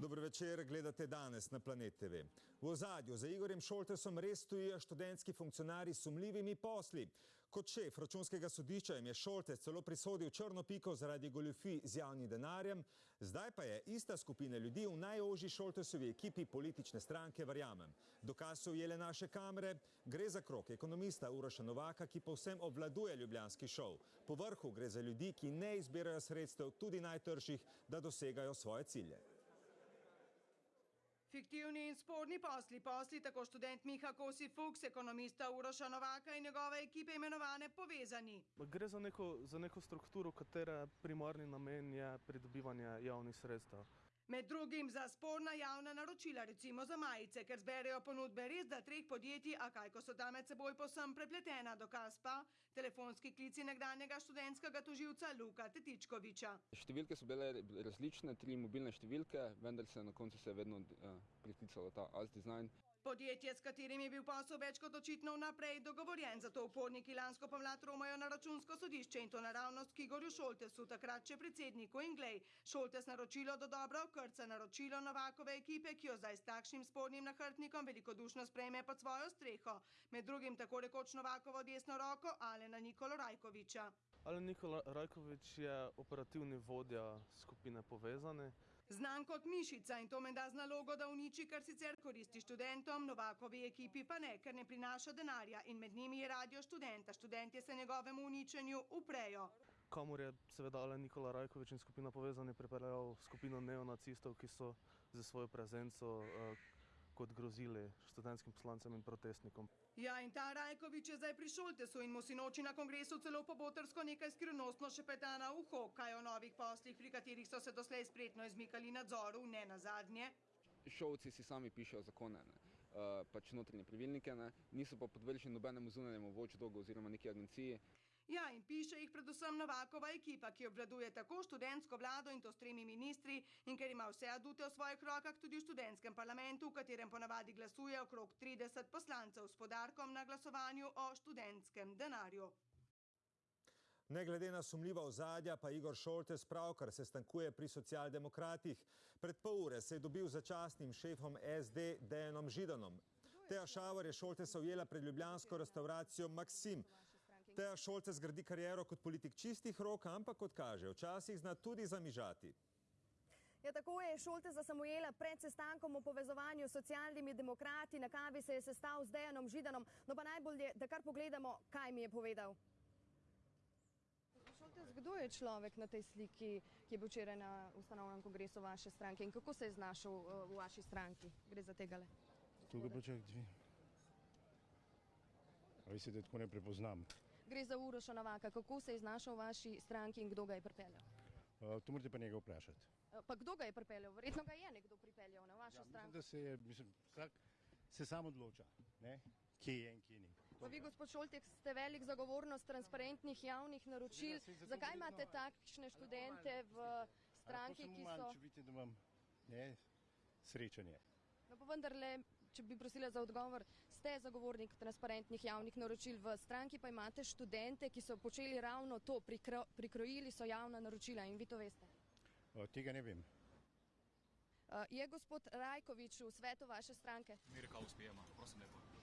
Dobro večer, gledate danes na Planet TV. V ozadju za Igorjem Šoltesom res stojijo študentski funkcionari s sumljivimi posli. Kot šef računskega sodišča jim je Šoltes celo prisodil črno piko zaradi goljufij z javnim denarjem, zdaj pa je ista skupina ljudi v najožji Šoltesovi ekipi politične stranke Verjamem. Dokaz so ujele naše kamere, gre za krok ekonomista Uroša Novaka, ki povsem obvladuje ljubljanski šov. Po vrhu gre za ljudi, ki ne izbirajo sredstev tudi najtrših, da dosegajo svoje cilje. Fiktivni in sporni posli, posli tako študent Miha Kosi Fuchs, ekonomista Uroša Novaka in njegove ekipe imenovane povezani. Gre za neko, za neko strukturo, katere primarni namen je pridobivanje javnih sredstev. Med drugim za sporna javna naročila, recimo za majice, ker zberejo ponudbe res da treh podjetij, a kaj, ko so ta med seboj posem prepletena, dokaz pa telefonski klici nekdanjega študentskega toživca Luka Tetičkoviča. Številke so bile različne, tri mobilne številke, vendar se na koncu se je vedno uh, priklicalo ta As Design. Podjetje, s katerim je bil posel več kot očitno vnaprej dogovorjen, zato uporniki lansko pomlad romajo na računsko sodišče in to naravnost k Igorju Šoltesu, takrat še predsedniku in glej. Šoltes naročilo do dobro okrca naročilo Novakove ekipe, ki jo zdaj s takšnim spornim nahrbtnikom velikodušno sprejme pod svojo streho. Med drugim tako rekoč Novakovo desno roko Alena Nikolo Rajkoviča. Ali Nikola Rajkovič je operativni vodja skupine Povezane. Znan kot mišica in to menda z nalogo, da uniči, kar sicer koristi študentom, Novakovi ekipi pa ne, ker ne prinaša denarja in med njimi je radio študenta. Študentje se njegovemu uničenju uprejo. Kamor je seveda ali Nikola Rajkovič in skupina Povezane pripeljal skupino neonacistov, ki so za svojo prezenco uh, kot grozili študentskim poslancem in protestnikom. Ja, in ta Rajkovič je zdaj pri Šoltesu in mu si noči na kongresu celo pobotrsko nekaj skrivnostno še petana uho, kaj o novih poslih, pri katerih so se doslej spretno izmikali nadzoru, ne na zadnje. Šovci si sami pišejo zakone, ne. Uh, pač notranje pravilnike, ne. niso pa podvrženi nobenemu zunanjemu watchdogu oziroma neki agenciji. Ja, in piše jih predvsem Novakova ekipa, ki obvladuje tako študentsko vlado in to s tremi ministri in ker ima vse adute v svojih rokah tudi v študentskem parlamentu, v katerem ponavadi glasuje okrog 30 poslancev s podarkom na glasovanju o študentskem denarju. Ne glede na sumljiva ozadja, pa Igor Šoltes pravkar se stankuje pri socialdemokratih. Pred pol ure se je dobil začasnim šefom SD Dejanom Židanom. Teja Šavor je Šoltesa ujela pred ljubljansko restauracijo Maksim. Teja Šoltes gradi kariero kot politik čistih rok, ampak kot kaže, včasih zna tudi zamižati. Ja, tako je Šolte za Samuela pred sestankom o povezovanju s socialnimi demokrati. Na kavi se je sestal z Dejanom Židanom. No pa najbolje, da kar pogledamo, kaj mi je povedal. Šoltes, kdo je človek na tej sliki, ki je bil včeraj na ustanovnem kongresu vaše stranke in kako se je znašel v vaši stranki? Gre za tega le. Tukaj pa čak dvi. A vi se da tako ne prepoznam. Gre za Uroša Novaka. Kako se je znašel v vaši stranki in kdo ga je pripeljal? Uh, to morate pa njega vprašati. Pa kdo ga je pripeljal? Verjetno ga je nekdo pripeljal na vašo Ja, stranko. mislim, da se je, mislim, vsak se sam odloča, ne? kje je in kje ni. Pa vi, gospod Šoltek, ste velik zagovornost transparentnih javnih naročil. Seveda, saj zato Zakaj verjetno- imate takšne študente v stranki, ki so... Če vidite, da imam ne, srečanje. No, pa vendarle, če bi prosila za odgovor, ste zagovornik transparentnih javnih naročil v stranki, pa imate študente, ki so počeli ravno to, prikro, prikrojili so javna naročila in vi to veste. Uh, tega ne vem. Uh, je gospod Rajkovič v svetu vaše stranke? Mirka uspijema, prosim lepo.